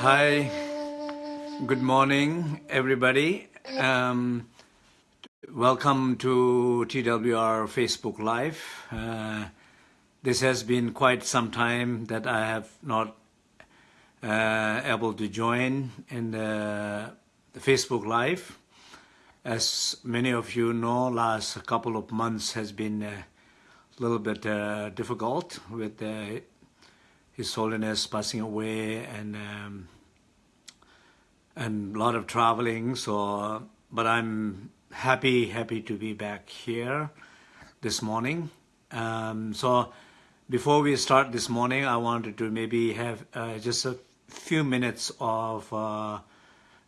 Hi, good morning, everybody. Um, welcome to TWR Facebook Live. Uh, this has been quite some time that I have not uh, able to join in the, the, Facebook Live. As many of you know, last couple of months has been a little bit uh, difficult with uh, His Holiness passing away and um, and a lot of traveling. So, but I'm happy, happy to be back here this morning. Um, so, before we start this morning, I wanted to maybe have uh, just a few minutes of uh,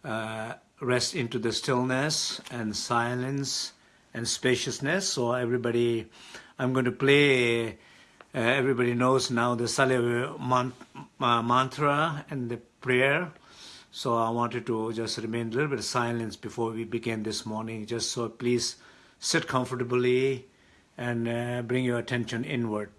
uh, rest into the stillness and silence and spaciousness. So everybody, I'm going to play, uh, everybody knows now the Salve uh, mantra and the prayer. So I wanted to just remain a little bit of silence before we begin this morning, just so please sit comfortably and uh, bring your attention inward.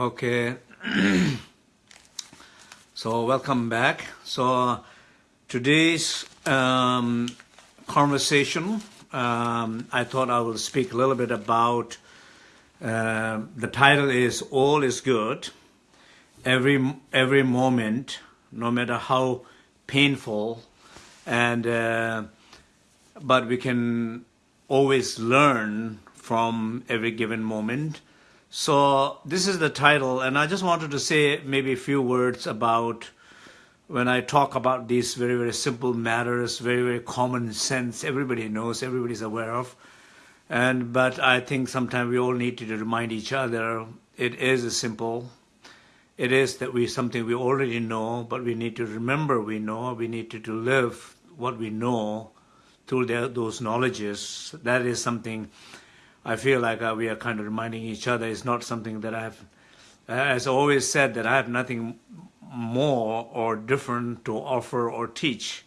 Okay. so welcome back. So today's um, conversation, um, I thought I will speak a little bit about. Uh, the title is "All is Good." Every every moment, no matter how painful, and uh, but we can always learn from every given moment so this is the title, and I just wanted to say maybe a few words about when I talk about these very, very simple matters, very, very common sense, everybody knows, everybody's aware of. And But I think sometimes we all need to remind each other it is simple, it is that we something we already know, but we need to remember we know. We need to, to live what we know through those knowledges. That is something I feel like uh, we are kind of reminding each other. It's not something that I've, as always said, that I have nothing more or different to offer or teach.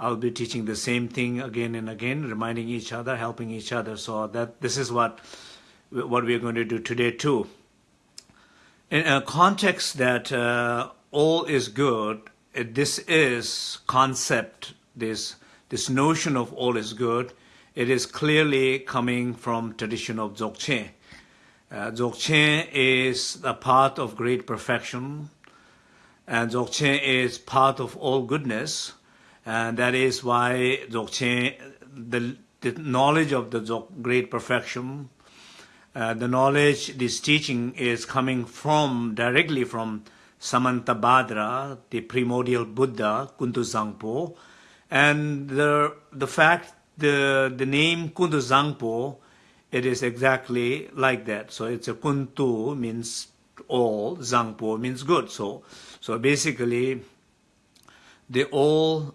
I'll be teaching the same thing again and again, reminding each other, helping each other. So that this is what what we are going to do today too. In a context that uh, all is good, this is concept, this this notion of all is good, it is clearly coming from tradition of Dzogchen. Uh, Dzogchen is a part of great perfection, and Dzogchen is part of all goodness, and that is why Dzogchen, the, the knowledge of the Dzog, great perfection, uh, the knowledge, this teaching is coming from, directly from Samantabhadra, the primordial Buddha, Kuntu Zangpo, and the, the fact, the, the name Kuntu Zangpo, it is exactly like that. So it's a Kuntu means all, Zangpo means good. So, so basically, the all,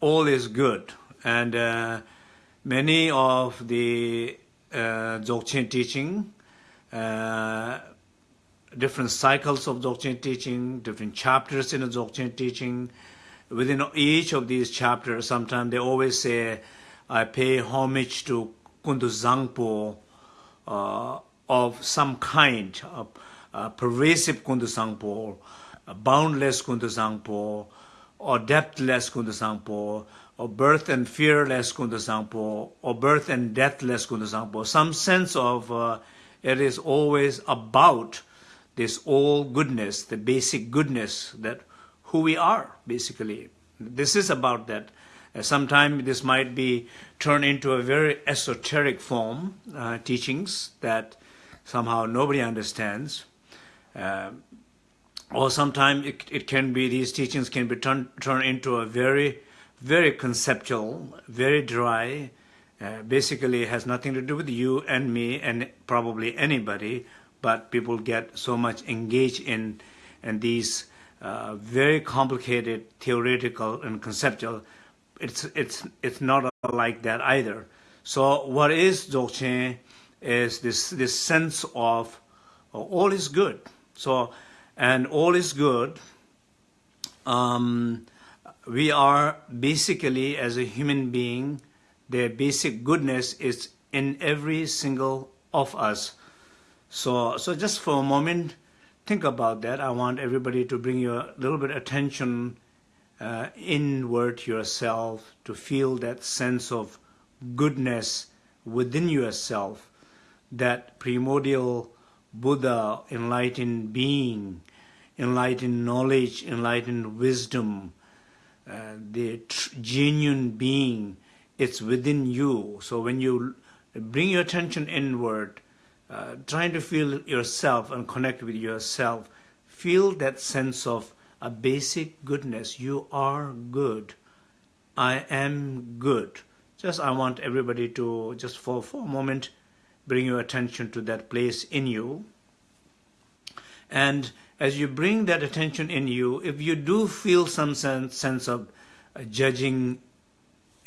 all is good. And uh, many of the uh, Dzogchen teaching, uh, different cycles of Dzogchen teaching, different chapters in the Dzogchen teaching, within each of these chapters, sometimes they always say, I pay homage to Kundu Zangpo uh, of some kind, uh, uh, pervasive Kundu Zangpo, boundless Kundu Zangpo, or depthless Kundu Zangpo, or birth and fearless Kundu Zangpo, or birth and deathless Kundu Zangpo, some sense of uh, it is always about this all goodness, the basic goodness that who we are, basically. This is about that. Uh, Sometimes this might be turned into a very esoteric form, uh, teachings that somehow nobody understands. Uh, or sometimes it, it can be, these teachings can be turned, turned into a very, very conceptual, very dry, uh, basically has nothing to do with you and me and probably anybody, but people get so much engaged in, in these uh, very complicated theoretical and conceptual. It's, it's, it's not like that either. So what is Dzogchen is this, this sense of uh, all is good. So, and all is good, um, we are basically, as a human being, the basic goodness is in every single of us. So, so just for a moment, think about that. I want everybody to bring your little bit attention uh, inward yourself to feel that sense of goodness within yourself, that primordial Buddha, enlightened being, enlightened knowledge, enlightened wisdom, uh, the genuine being, it's within you. So when you bring your attention inward, uh, trying to feel yourself and connect with yourself, feel that sense of a basic goodness. You are good. I am good. Just I want everybody to just for, for a moment bring your attention to that place in you. And as you bring that attention in you, if you do feel some sense, sense of uh, judging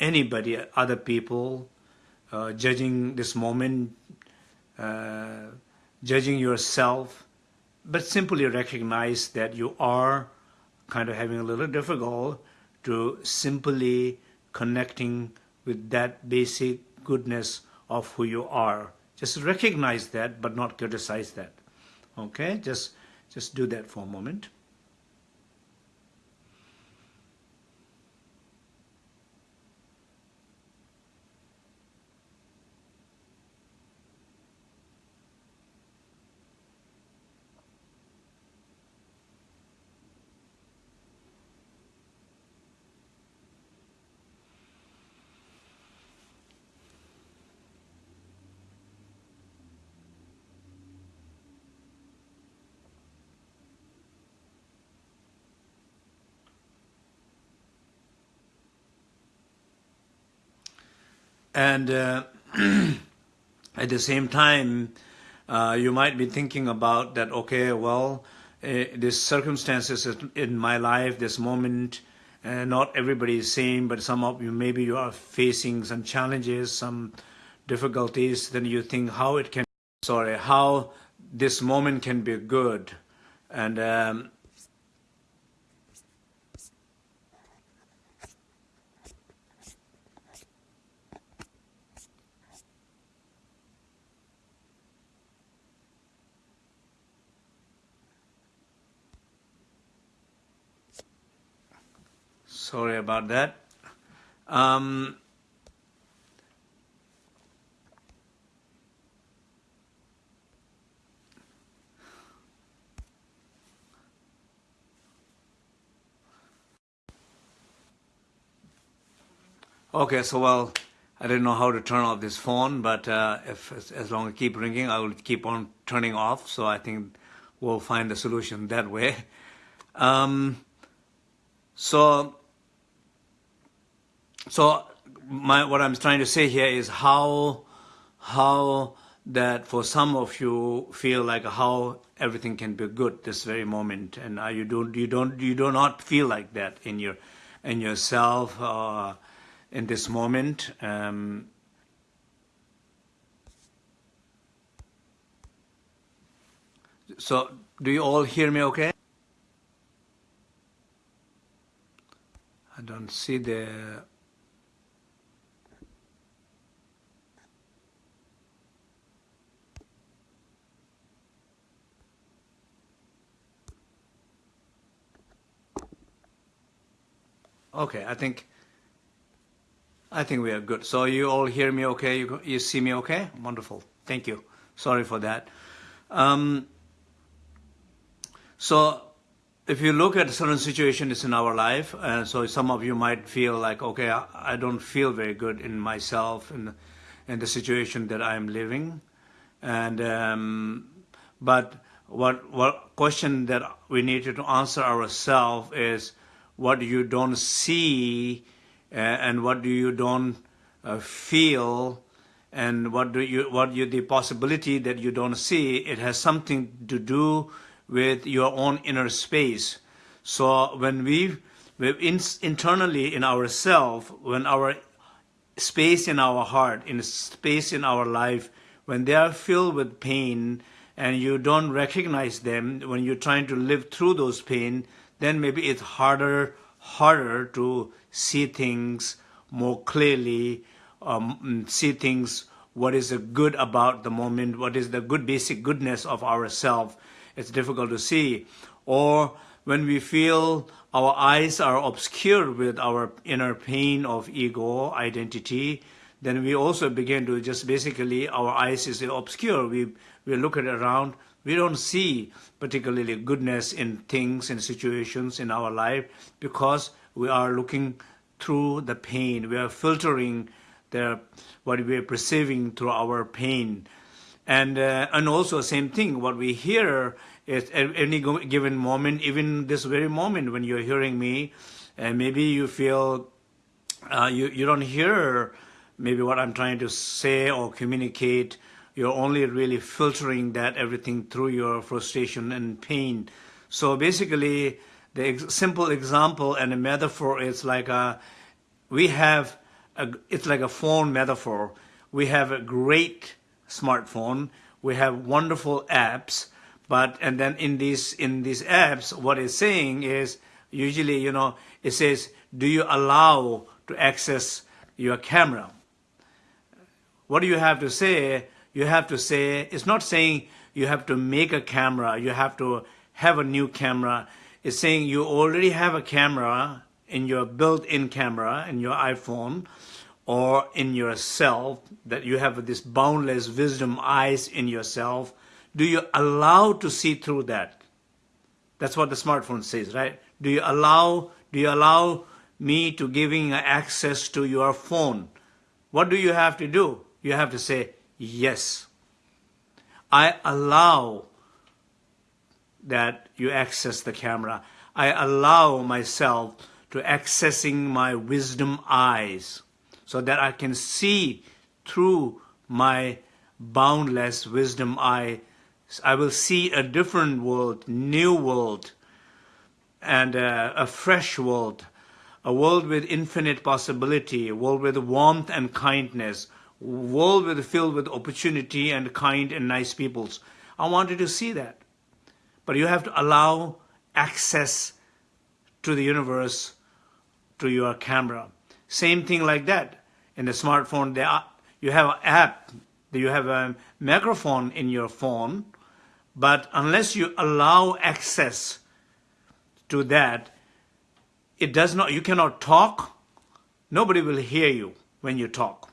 anybody, other people, uh, judging this moment, uh, judging yourself, but simply recognize that you are kind of having a little difficult to simply connecting with that basic goodness of who you are. Just recognize that, but not criticize that. Okay, just just do that for a moment. And uh, at the same time, uh, you might be thinking about that, okay, well, uh, these circumstances in my life, this moment, uh, not everybody is same, but some of you, maybe you are facing some challenges, some difficulties, then you think how it can, sorry, how this moment can be good. And um, Sorry about that. Um, okay, so well, I didn't know how to turn off this phone, but uh, if as long as it keep ringing, I will keep on turning off. So I think we'll find the solution that way. Um, so so my, what I'm trying to say here is how, how that for some of you feel like how everything can be good this very moment, and you don't, you don't, you do not feel like that in your, in yourself uh, in this moment. Um, so, do you all hear me okay? I don't see the Okay, I think I think we are good. So you all hear me okay? You, you see me okay? Wonderful. Thank you. Sorry for that. Um, so if you look at certain situations in our life, uh, so some of you might feel like, okay, I, I don't feel very good in myself and in, in the situation that I'm living. And um, but what what question that we need to answer ourselves is what you don't see uh, and what do you don't uh, feel and what do you what you the possibility that you don't see it has something to do with your own inner space. So when we in, internally in ourself when our space in our heart in space in our life when they are filled with pain and you don't recognize them when you're trying to live through those pain then maybe it's harder harder to see things more clearly, um, see things, what is the good about the moment, what is the good basic goodness of ourself. It's difficult to see. Or when we feel our eyes are obscured with our inner pain of ego, identity, then we also begin to just basically, our eyes is obscure. We, we look at around, we don't see particularly goodness in things and situations in our life because we are looking through the pain. We are filtering the, what we are perceiving through our pain. And, uh, and also same thing, what we hear is at any given moment, even this very moment when you're hearing me, and maybe you feel uh, you, you don't hear maybe what I'm trying to say or communicate you're only really filtering that everything through your frustration and pain. So basically, the ex simple example and a metaphor is like a, we have, a, it's like a phone metaphor. We have a great smartphone. We have wonderful apps, but, and then in these, in these apps, what it's saying is, usually, you know, it says, do you allow to access your camera? What do you have to say? You have to say, it's not saying you have to make a camera, you have to have a new camera. It's saying you already have a camera in your built-in camera in your iPhone or in yourself, that you have this boundless wisdom eyes in yourself. Do you allow to see through that? That's what the smartphone says, right? Do you allow, do you allow me to giving access to your phone? What do you have to do? You have to say, Yes. I allow that you access the camera. I allow myself to accessing my wisdom eyes so that I can see through my boundless wisdom eye I will see a different world, new world, and uh, a fresh world, a world with infinite possibility, a world with warmth and kindness, a world with, filled with opportunity and kind and nice peoples. I wanted to see that. But you have to allow access to the universe to your camera. Same thing like that. In the smartphone, there are, you have an app, you have a microphone in your phone, but unless you allow access to that, it does not, you cannot talk, nobody will hear you when you talk.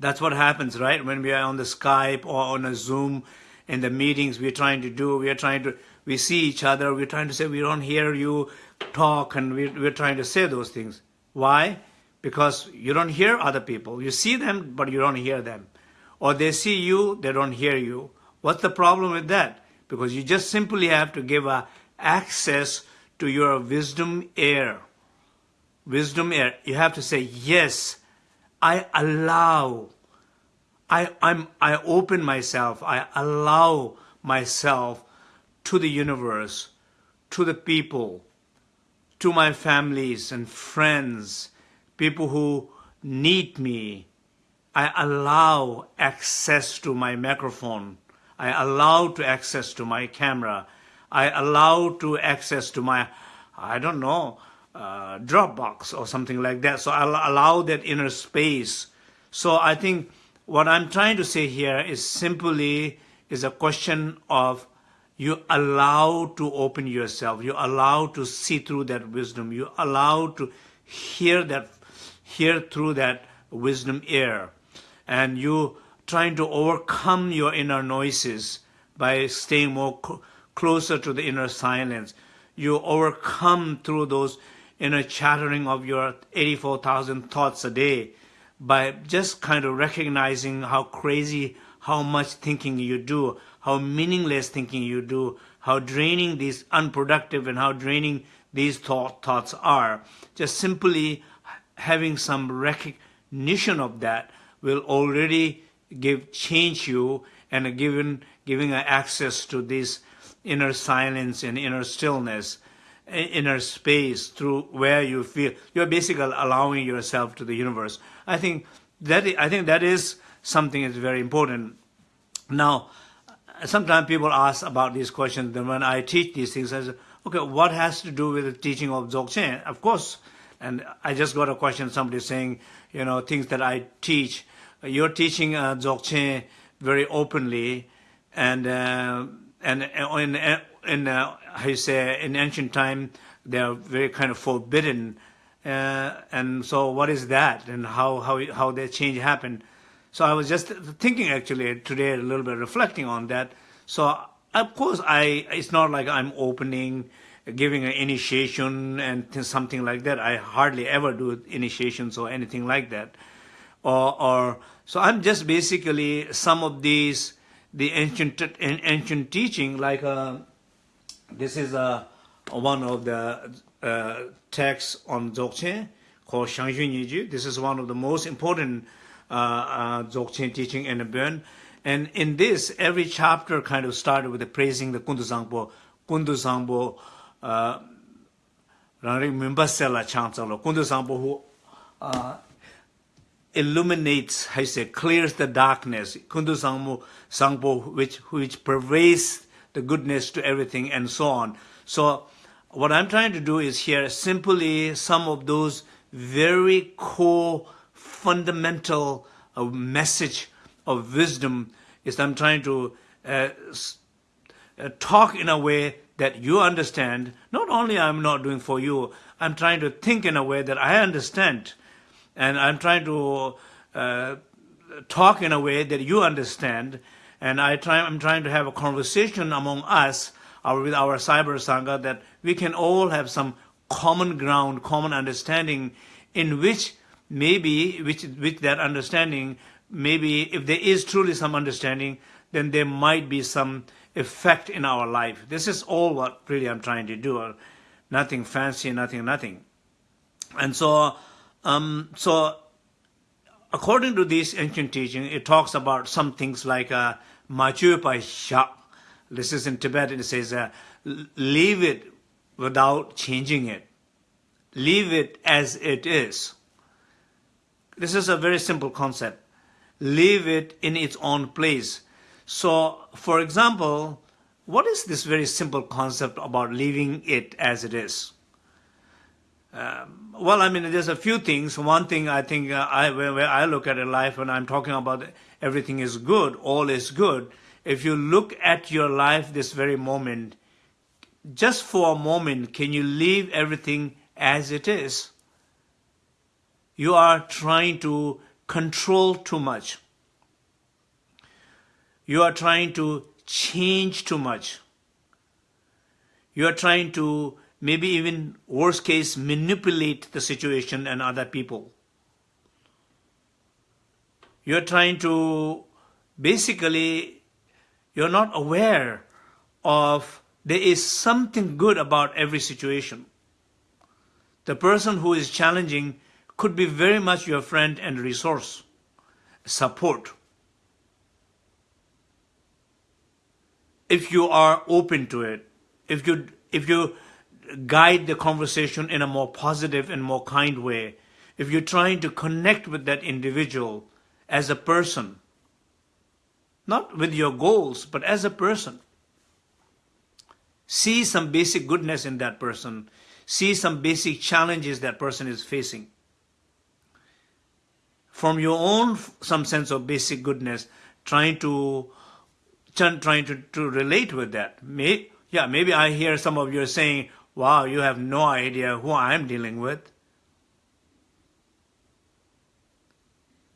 That's what happens, right? When we are on the Skype or on a Zoom in the meetings we're trying to do, we are trying to, we see each other, we're trying to say, we don't hear you talk, and we're, we're trying to say those things. Why? Because you don't hear other people. You see them, but you don't hear them. Or they see you, they don't hear you. What's the problem with that? Because you just simply have to give a access to your wisdom air. Wisdom air. You have to say, yes, I allow. I, I'm, I open myself. I allow myself to the universe, to the people, to my families and friends, people who need me. I allow access to my microphone. I allow to access to my camera. I allow to access to my, I don't know, uh, Dropbox or something like that. So I'll allow that inner space. So I think what I'm trying to say here is simply is a question of you allow to open yourself. You allow to see through that wisdom. You allow to hear that, hear through that wisdom air. And you trying to overcome your inner noises by staying more cl closer to the inner silence. You overcome through those inner chattering of your 84,000 thoughts a day by just kind of recognizing how crazy, how much thinking you do, how meaningless thinking you do, how draining these unproductive and how draining these thought, thoughts are. Just simply having some recognition of that will already give change you and given giving access to this inner silence and inner stillness inner space through where you feel you're basically allowing yourself to the universe i think that i think that is something that's very important now sometimes people ask about these questions, Then when I teach these things, I say, okay, what has to do with the teaching of Dzogchen? Of course, and I just got a question, somebody saying, you know, things that I teach. You're teaching uh, Dzogchen very openly, and uh, and in, in uh, you say, in ancient time, they are very kind of forbidden. Uh, and so what is that, and how, how, how that change happened? So I was just thinking actually today a little bit reflecting on that. So of course I it's not like I'm opening giving an initiation and something like that. I hardly ever do initiations or anything like that. Or, or so I'm just basically some of these the ancient ancient teaching like uh, this is a uh, one of the uh, texts on dzogchen called shangjun Yiju. this is one of the most important uh, uh dzogchen teaching in the burn and in this every chapter kind of started with the praising the kundu zangpo kundu zangpo uh rang member sela chang kundu zangpo who uh illuminates how you say clears the darkness. Kundu zangmo zangpo which which pervades the goodness to everything and so on. So what I'm trying to do is here simply some of those very core fundamental uh, message of wisdom is I'm trying to uh, uh, talk in a way that you understand. Not only I'm not doing for you, I'm trying to think in a way that I understand. And I'm trying to uh, talk in a way that you understand. And I try, I'm trying to have a conversation among us our, with our cyber sangha that we can all have some common ground, common understanding in which maybe with, with that understanding, maybe if there is truly some understanding, then there might be some effect in our life. This is all what really I'm trying to do. Nothing fancy, nothing, nothing. And so, um, so according to this ancient teaching, it talks about some things like uh, Machu by Sha. This is in Tibetan, it says, uh, leave it without changing it. Leave it as it is. This is a very simple concept. Leave it in its own place. So, for example, what is this very simple concept about leaving it as it is? Um, well, I mean, there's a few things. One thing I think uh, I, where I look at a life when I'm talking about everything is good, all is good. If you look at your life this very moment, just for a moment, can you leave everything as it is? You are trying to control too much. You are trying to change too much. You are trying to maybe even worst case manipulate the situation and other people. You're trying to basically you're not aware of there is something good about every situation. The person who is challenging could be very much your friend and resource, support. If you are open to it, if you if you guide the conversation in a more positive and more kind way, if you're trying to connect with that individual as a person, not with your goals, but as a person, see some basic goodness in that person, see some basic challenges that person is facing. From your own some sense of basic goodness, trying to trying to, to relate with that. May, yeah, maybe I hear some of you saying, wow, you have no idea who I'm dealing with.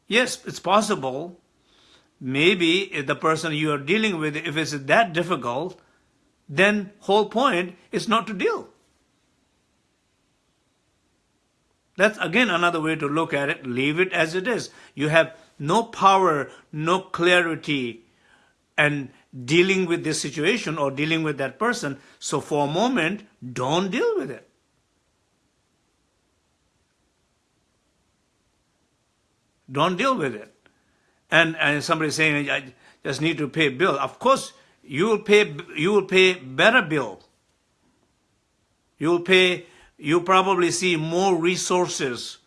Yes, it's possible. Maybe if the person you are dealing with, if it's that difficult, then whole point is not to deal. That's again another way to look at it. Leave it as it is. You have no power, no clarity, and dealing with this situation or dealing with that person. So for a moment, don't deal with it. Don't deal with it. And and somebody saying I just need to pay bill. Of course, you will pay you will pay better bill. You will pay you probably see more resources,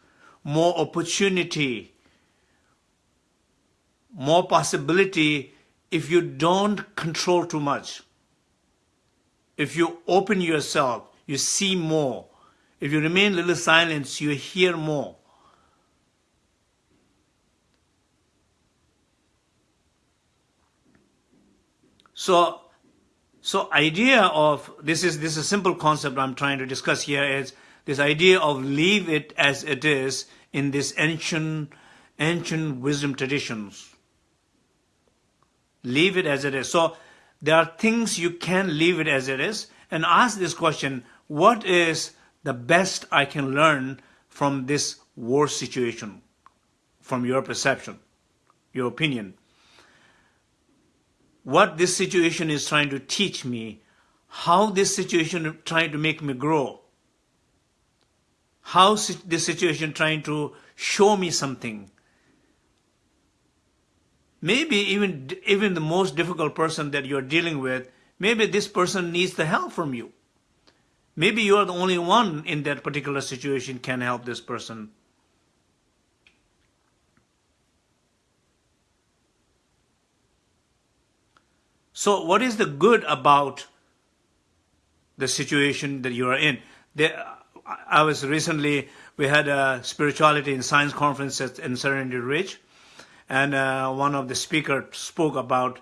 more opportunity, more possibility if you don't control too much, if you open yourself, you see more. If you remain little silent, you hear more. So, so idea of this is this is a simple concept I'm trying to discuss here is this idea of leave it as it is in this ancient ancient wisdom traditions leave it as it is. So there are things you can leave it as it is and ask this question, what is the best I can learn from this war situation, from your perception, your opinion? What this situation is trying to teach me, how this situation is trying to make me grow, how this situation trying to show me something, maybe even even the most difficult person that you're dealing with, maybe this person needs the help from you. Maybe you're the only one in that particular situation can help this person. So what is the good about the situation that you are in? There, I was recently, we had a spirituality and science conference at, in Serenity Ridge, and uh, one of the speakers spoke about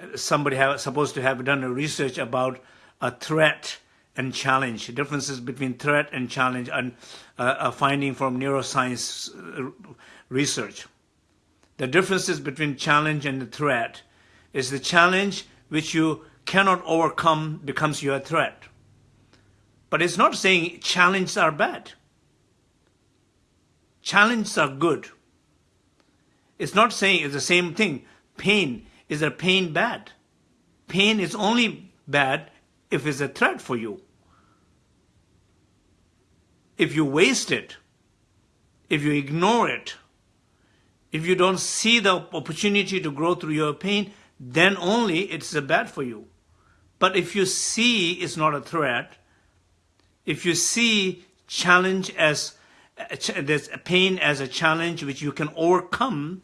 uh, somebody have, supposed to have done a research about a threat and challenge, differences between threat and challenge, and uh, a finding from neuroscience uh, research. The differences between challenge and the threat is the challenge which you cannot overcome becomes your threat. But it's not saying challenges are bad. Challenges are good. It's not saying it's the same thing. Pain, is a pain bad? Pain is only bad if it's a threat for you. If you waste it, if you ignore it, if you don't see the opportunity to grow through your pain, then only it's a bad for you. But if you see it's not a threat, if you see challenge as uh, there's pain as a challenge which you can overcome,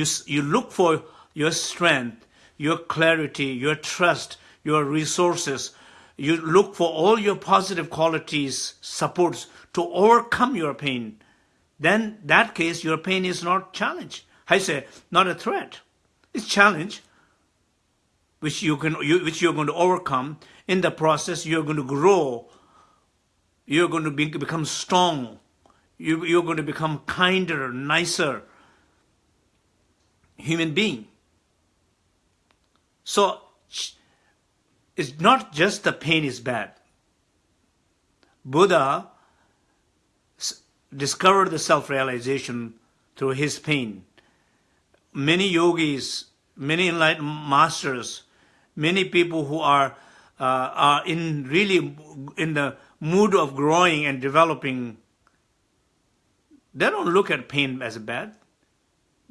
you, you look for your strength, your clarity, your trust, your resources. You look for all your positive qualities, supports to overcome your pain. Then that case, your pain is not challenge. I say, not a threat. It's challenge, which you can, you, which you're going to overcome. In the process, you're going to grow. You're going to be, become strong. You, you're going to become kinder, nicer human being. So it's not just the pain is bad. Buddha discovered the self-realization through his pain. Many yogis, many enlightened masters, many people who are uh, are in really in the mood of growing and developing, they don't look at pain as bad.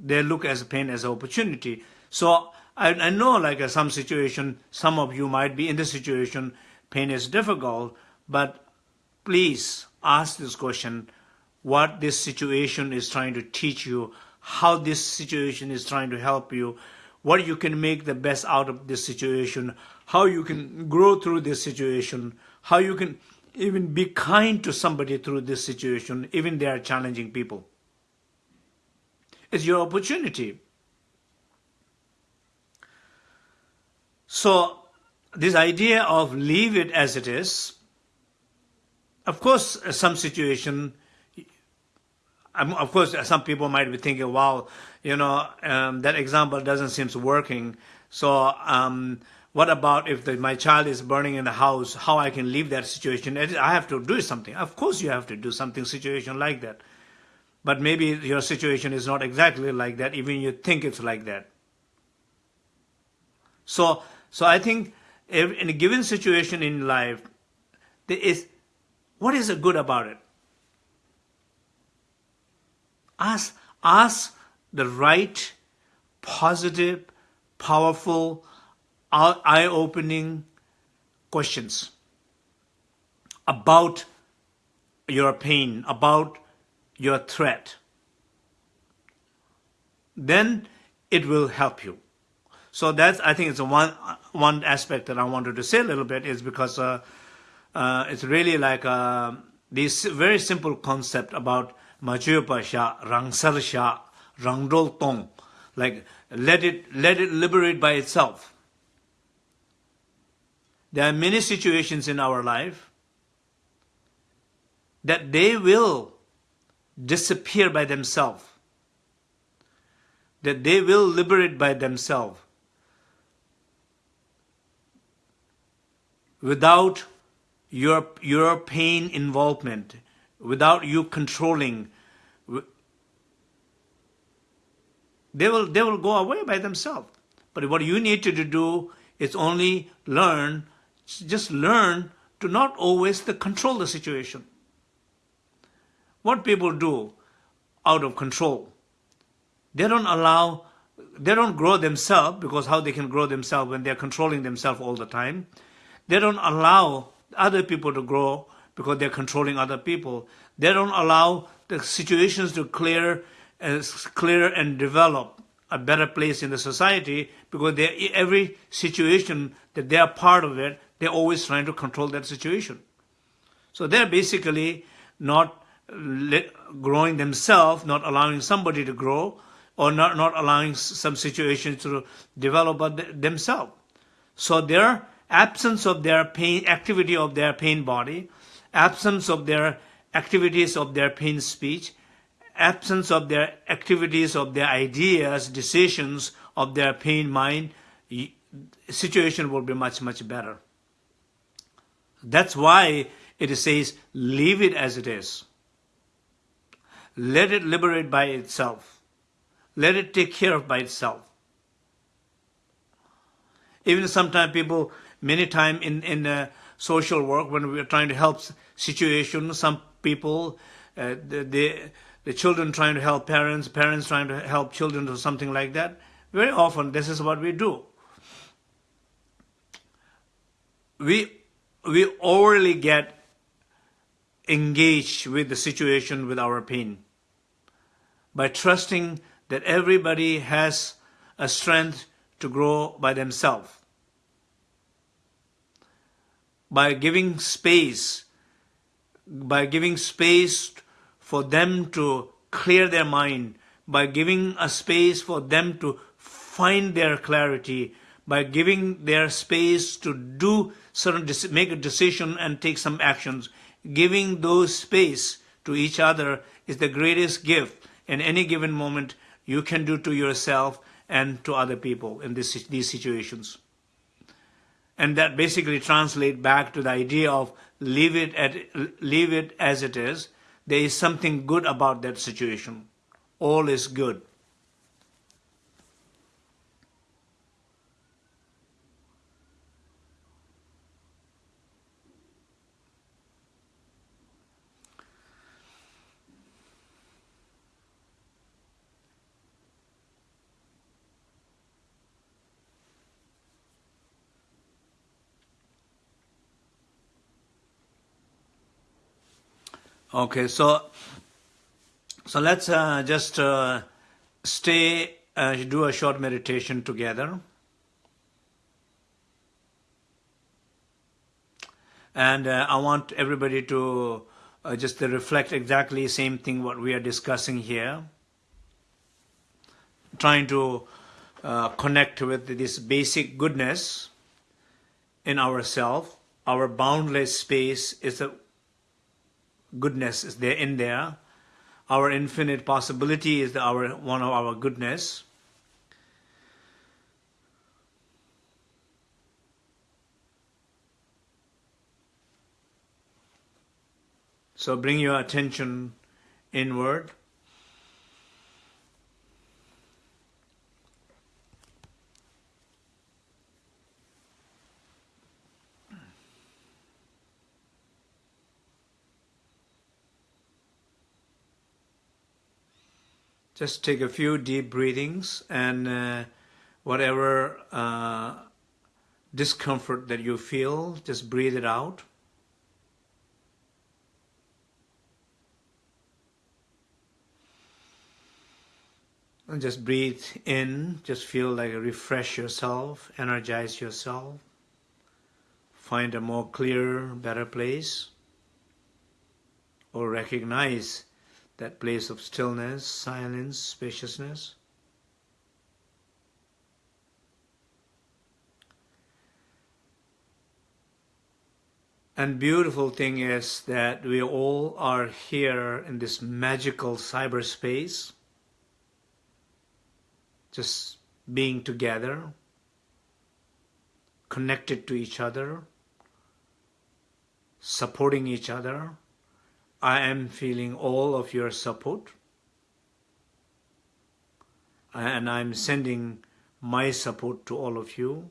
They look as pain as an opportunity. So I, I know like uh, some situation, some of you might be in the situation, pain is difficult, but please ask this question, what this situation is trying to teach you, how this situation is trying to help you, what you can make the best out of this situation, how you can grow through this situation, how you can even be kind to somebody through this situation, even they are challenging people. It's your opportunity. So this idea of leave it as it is, of course, some situation of course, some people might be thinking, wow, you know, um, that example doesn't seem working. So um, what about if the, my child is burning in the house, how I can leave that situation? I have to do something. Of course you have to do something situation like that. But maybe your situation is not exactly like that, even you think it's like that. So, so I think in a given situation in life, there is, what is good about it? Ask, ask the right, positive, powerful, eye-opening questions about your pain, about your threat. Then it will help you. So that's, I think it's one, one aspect that I wanted to say a little bit is because uh, uh, it's really like uh, this very simple concept about Majupa Sha, Rangsar Sha, Rangdol Tong, like let it, let it liberate by itself. There are many situations in our life that they will disappear by themselves, that they will liberate by themselves without your, your pain involvement, without you controlling, they will, they will go away by themselves. But what you need to do is only learn, just learn to not always control the situation. What people do out of control, they don't allow, they don't grow themselves because how they can grow themselves when they're controlling themselves all the time. They don't allow other people to grow because they're controlling other people. They don't allow the situations to clear, uh, clear and develop a better place in the society because they, every situation that they are part of it, they're always trying to control that situation. So they're basically not growing themselves, not allowing somebody to grow, or not, not allowing some situations to develop themselves. So their absence of their pain, activity of their pain body, absence of their activities of their pain speech, absence of their activities of their ideas, decisions of their pain mind, situation will be much, much better. That's why it says, leave it as it is. Let it liberate by itself. Let it take care of by itself. Even sometimes people, many times in, in uh, social work, when we are trying to help situation, some people, uh, the, the, the children trying to help parents, parents trying to help children or something like that, very often this is what we do. We, we overly get engaged with the situation with our pain by trusting that everybody has a strength to grow by themselves. By giving space, by giving space for them to clear their mind, by giving a space for them to find their clarity, by giving their space to do certain, make a decision and take some actions. Giving those space to each other is the greatest gift in any given moment you can do to yourself and to other people in this, these situations. And that basically translate back to the idea of leave it, at, leave it as it is. There is something good about that situation. All is good. Okay, so so let's uh, just uh, stay, uh, do a short meditation together. And uh, I want everybody to uh, just reflect exactly same thing what we are discussing here. Trying to uh, connect with this basic goodness in ourself. Our boundless space is a goodness is there in there. Our infinite possibility is the, our one of our goodness. So bring your attention inward. Just take a few deep breathings and uh, whatever uh, discomfort that you feel, just breathe it out. And just breathe in, just feel like refresh yourself, energize yourself, find a more clear, better place, or recognize that place of stillness, silence, spaciousness. And beautiful thing is that we all are here in this magical cyberspace, just being together, connected to each other, supporting each other, I am feeling all of your support and I'm sending my support to all of you.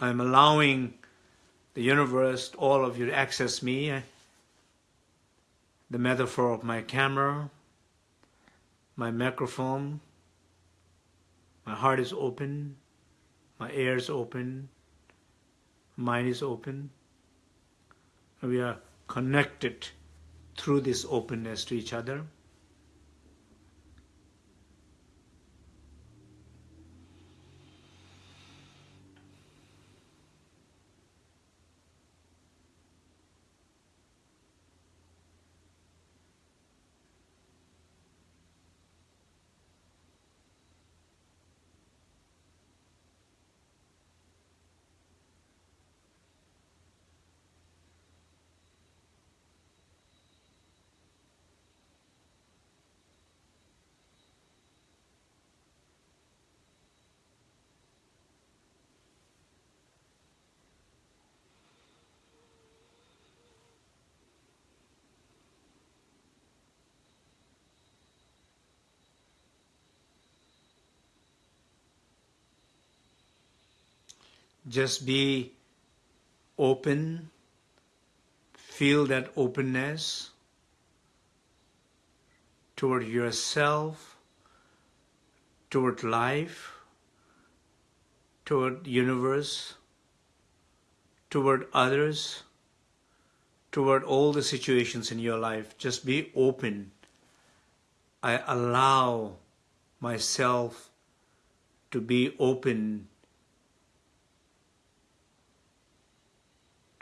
I'm allowing the universe, all of you to access me, the metaphor of my camera, my microphone, my heart is open, my ear is open, mind is open. We are connected through this openness to each other. Just be open, feel that openness toward yourself, toward life, toward universe, toward others, toward all the situations in your life. Just be open. I allow myself to be open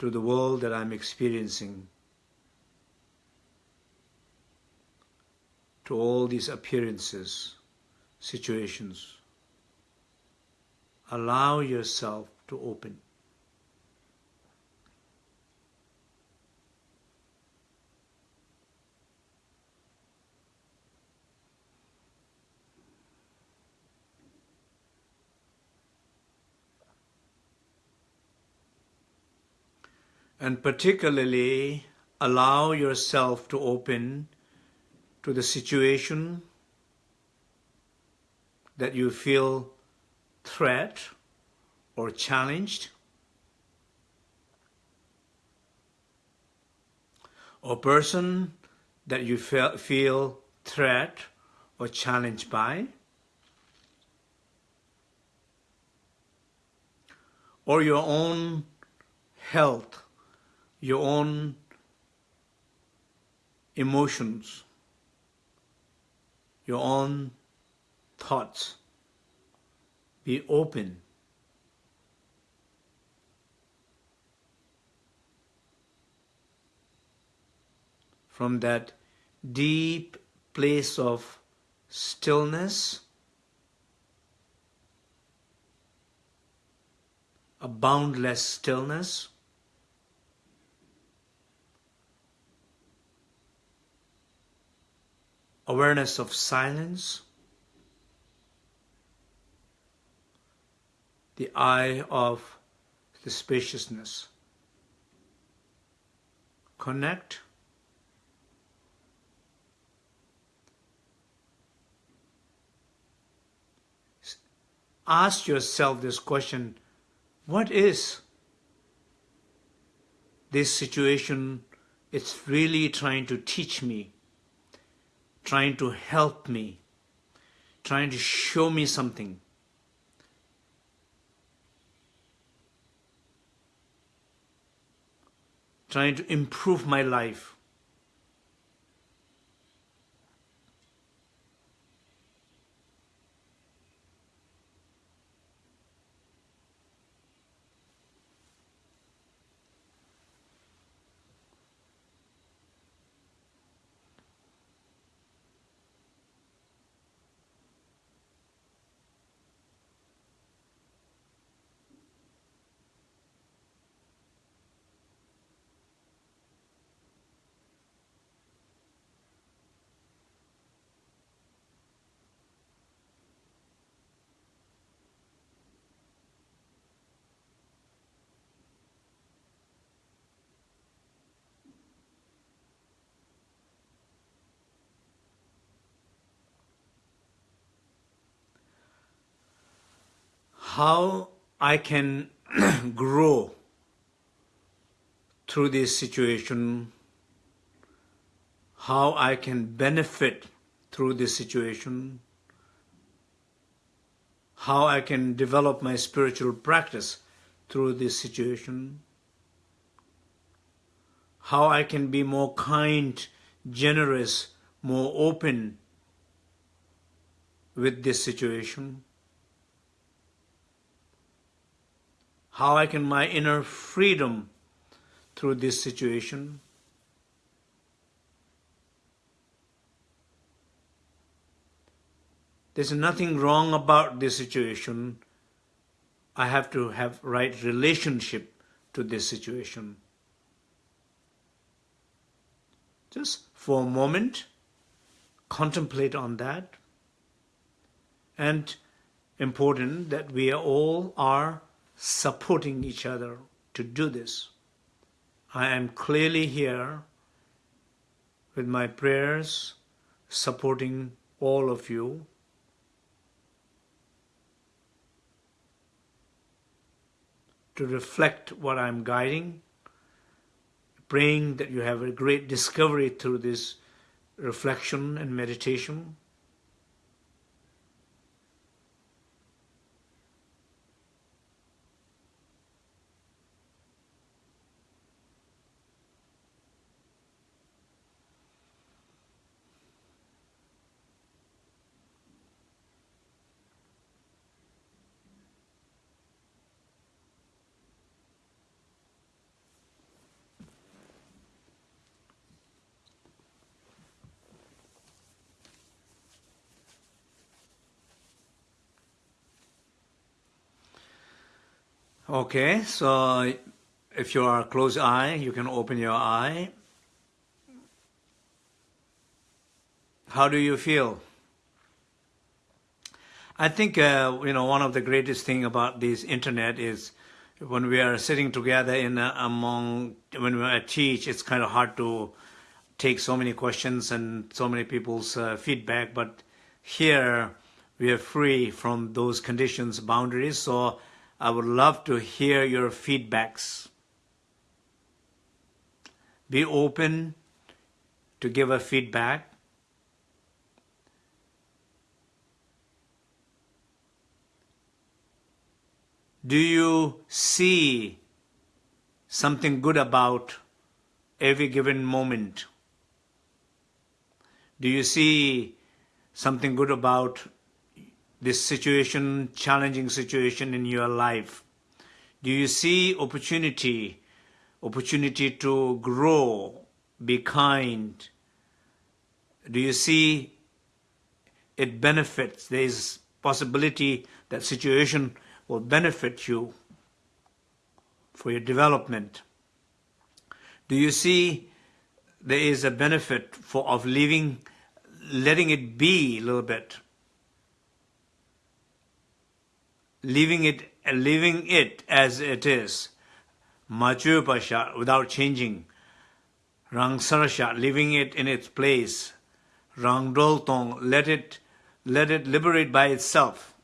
to the world that I'm experiencing, to all these appearances, situations. Allow yourself to open. And particularly allow yourself to open to the situation that you feel threat or challenged or person that you feel threat or challenged by or your own health your own emotions, your own thoughts. Be open. From that deep place of stillness, a boundless stillness, awareness of silence, the eye of the spaciousness. Connect. Ask yourself this question, what is this situation it's really trying to teach me? Trying to help me, trying to show me something. Trying to improve my life. How I can grow through this situation, how I can benefit through this situation, how I can develop my spiritual practice through this situation, how I can be more kind, generous, more open with this situation. How I can my inner freedom through this situation. There's nothing wrong about this situation. I have to have right relationship to this situation. Just for a moment, contemplate on that. And important that we all are supporting each other to do this. I am clearly here with my prayers supporting all of you. To reflect what I'm guiding, praying that you have a great discovery through this reflection and meditation. Okay, so if you are closed eye, you can open your eye. How do you feel? I think uh, you know one of the greatest thing about this internet is when we are sitting together in uh, among when we teach, it's kind of hard to take so many questions and so many people's uh, feedback. But here we are free from those conditions, boundaries. So I would love to hear your feedbacks. Be open to give a feedback. Do you see something good about every given moment? Do you see something good about this situation, challenging situation in your life? Do you see opportunity, opportunity to grow, be kind? Do you see it benefits? There is possibility that situation will benefit you for your development. Do you see there is a benefit for of leaving, letting it be a little bit? leaving it leaving it as it is. Machu pasha without changing. Rang sarasha leaving it in its place. Rang dol tong let it let it liberate by itself.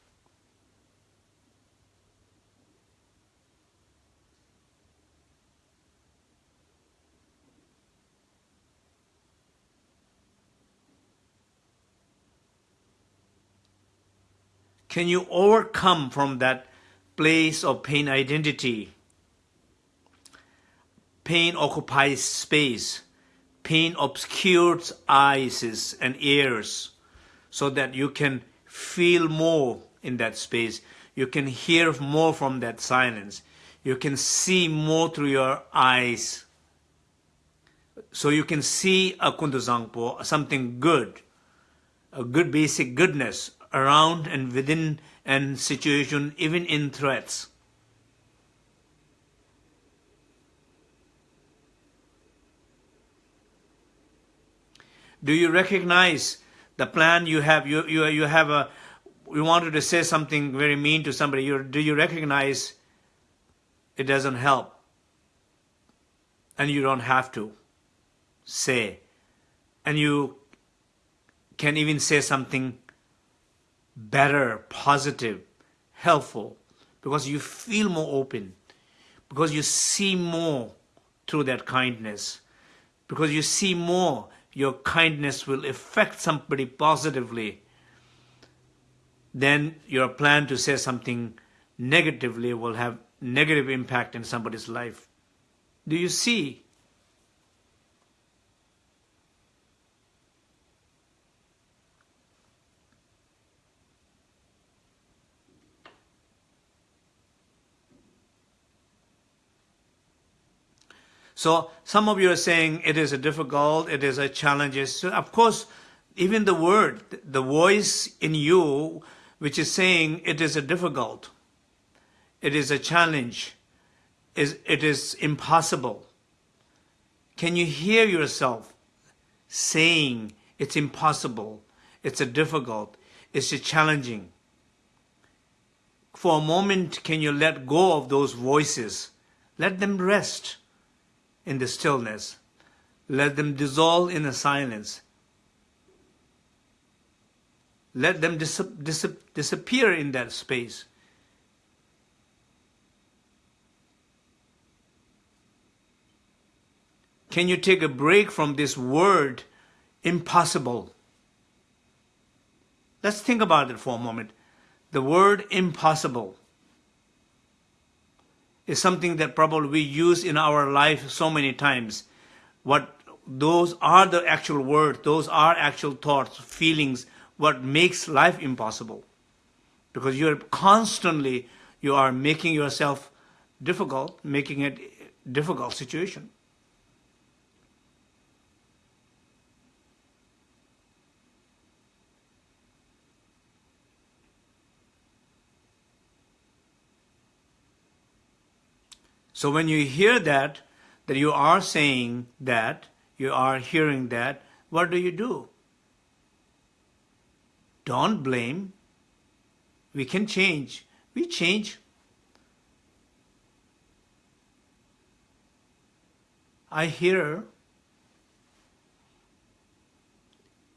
Can you overcome from that place of pain identity? Pain occupies space. Pain obscures eyes and ears so that you can feel more in that space. You can hear more from that silence. You can see more through your eyes. So you can see a kunduzangpo, something good, a good basic goodness around and within an situation, even in threats. Do you recognize the plan you have? You, you, you have a, you wanted to say something very mean to somebody. You, do you recognize it doesn't help? And you don't have to say. And you can even say something better, positive, helpful, because you feel more open, because you see more through that kindness, because you see more, your kindness will affect somebody positively, then your plan to say something negatively will have negative impact in somebody's life. Do you see So some of you are saying it is a difficult, it is a challenge. So of course, even the word, the voice in you, which is saying it is a difficult, it is a challenge, is it is impossible. Can you hear yourself saying it's impossible, it's a difficult, it's a challenging? For a moment, can you let go of those voices? Let them rest in the stillness. Let them dissolve in the silence. Let them dis dis disappear in that space. Can you take a break from this word impossible. Let's think about it for a moment. The word impossible is something that probably we use in our life so many times. What those are the actual words, those are actual thoughts, feelings, what makes life impossible. Because you're constantly, you are making yourself difficult, making it difficult situation. So when you hear that, that you are saying that, you are hearing that, what do you do? Don't blame. We can change. We change. I hear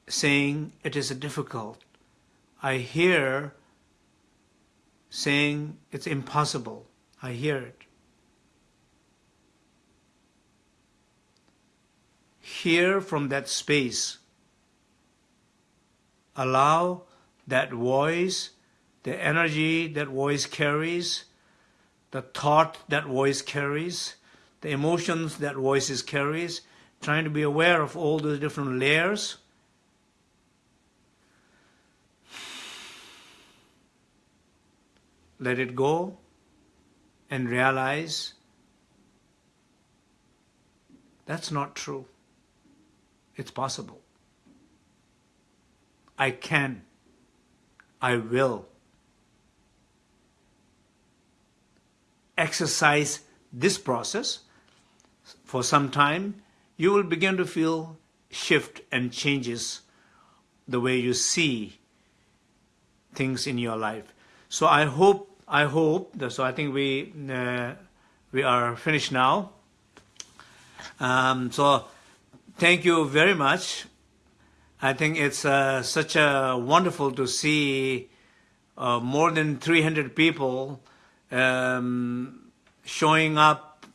saying it is difficult. I hear saying it's impossible. I hear it. Hear from that space. Allow that voice, the energy that voice carries, the thought that voice carries, the emotions that voices carries, trying to be aware of all the different layers. Let it go and realize that's not true. It's possible. I can. I will. Exercise this process for some time, you will begin to feel shift and changes the way you see things in your life. So I hope, I hope, so I think we, uh, we are finished now. Um, so Thank you very much. I think it's uh, such a wonderful to see uh, more than 300 people um, showing up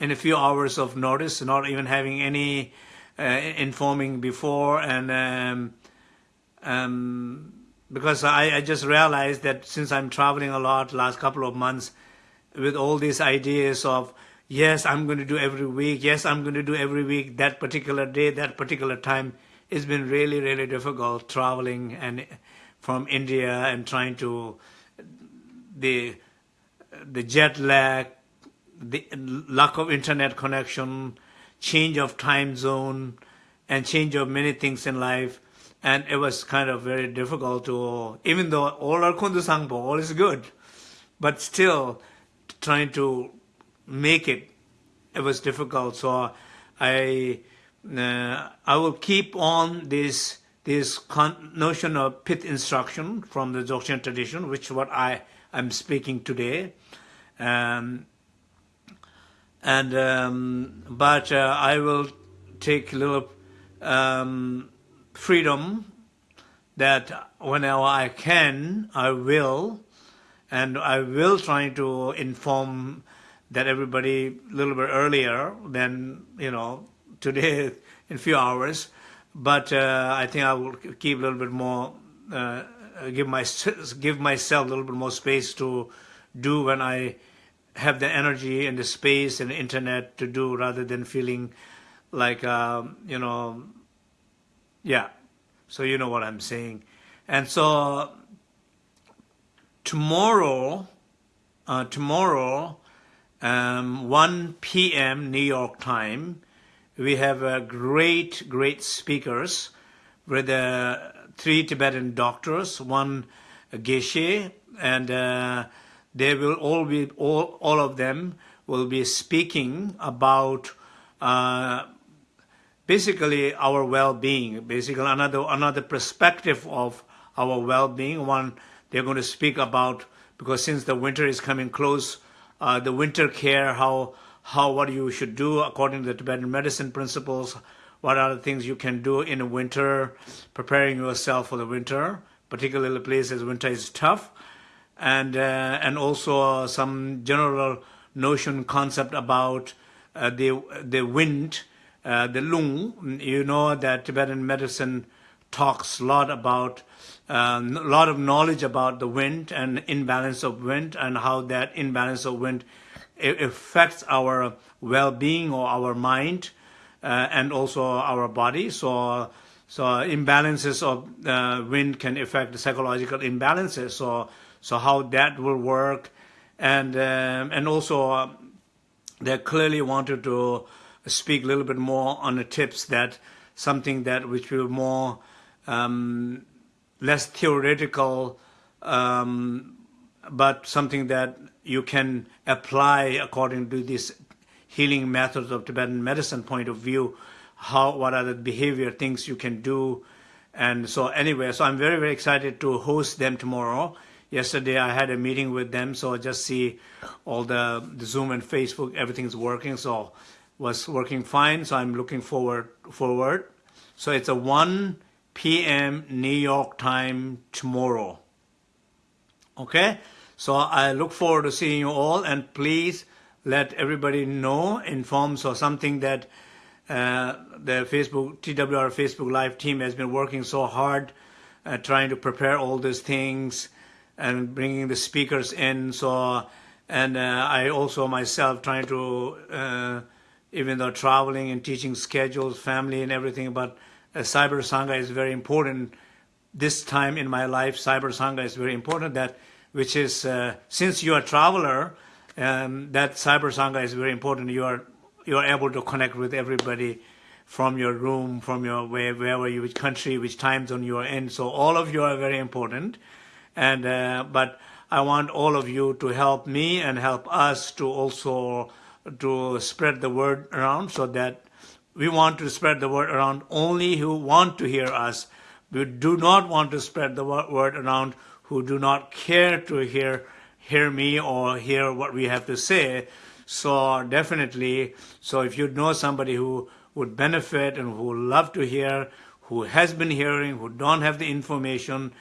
in a few hours of notice, not even having any uh, informing before. And um, um, because I, I just realized that since I'm traveling a lot last couple of months with all these ideas of yes, I'm going to do every week, yes, I'm going to do every week, that particular day, that particular time. It's been really, really difficult traveling and from India and trying to, the, the jet lag, the lack of internet connection, change of time zone, and change of many things in life. And it was kind of very difficult to, even though all our kundu sangpo, all is good, but still trying to make it. It was difficult, so I uh, I will keep on this this notion of pith instruction from the Dzogchen tradition, which what I am speaking today. Um, and um, but uh, I will take a little um, freedom that whenever I can, I will, and I will try to inform that everybody a little bit earlier than, you know, today in a few hours. But uh, I think I will keep a little bit more, uh, give, my, give myself a little bit more space to do when I have the energy and the space and the internet to do rather than feeling like, um, you know, yeah. So you know what I'm saying. And so tomorrow, uh, tomorrow, um, 1 p.m. New York time. We have uh, great, great speakers with uh, three Tibetan doctors, one Geshe, and uh, they will all be, all, all of them will be speaking about uh, basically our well-being, basically another, another perspective of our well-being. One, they're going to speak about, because since the winter is coming close, uh, the winter care, how how what you should do according to the Tibetan medicine principles, what are the things you can do in the winter, preparing yourself for the winter, particularly places winter is tough, and uh, and also some general notion concept about uh, the the wind uh, the lung. You know that Tibetan medicine talks a lot about a lot of knowledge about the wind and imbalance of wind and how that imbalance of wind affects our well-being or our mind uh, and also our body. So, so imbalances of uh, wind can affect the psychological imbalances. So, so how that will work, and um, and also uh, they clearly wanted to speak a little bit more on the tips that something that which will more um, less theoretical, um, but something that you can apply according to this healing methods of Tibetan medicine point of view, how what are the behavior things you can do. And so anyway, so I'm very, very excited to host them tomorrow. Yesterday I had a meeting with them, so I just see all the, the Zoom and Facebook, everything's working, so was working fine, so I'm looking forward forward. So it's a 1 p.m. New York time tomorrow. Okay? So I look forward to seeing you all and please let everybody know, inform so something that uh, the Facebook, TWR Facebook Live team has been working so hard uh, trying to prepare all these things and bringing the speakers in. So, and uh, I also myself trying to, uh, even though traveling and teaching schedules, family and everything, but Cyber Sangha is very important. This time in my life, Cyber Sangha is very important. That which is uh, since you are a traveler, um, that Cyber Sangha is very important. You are you are able to connect with everybody from your room, from your where, wherever you, which country, which time zone you are in. So all of you are very important. And uh, but I want all of you to help me and help us to also to spread the word around so that we want to spread the word around only who want to hear us. We do not want to spread the word around who do not care to hear hear me or hear what we have to say. So definitely, so if you know somebody who would benefit and who love to hear, who has been hearing, who don't have the information,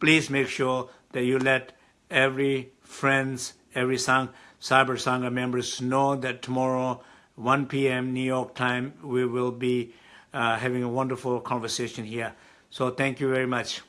please make sure that you let every friends, every Sang, Cyber Sangha members know that tomorrow 1 p.m. New York time, we will be uh, having a wonderful conversation here. So thank you very much.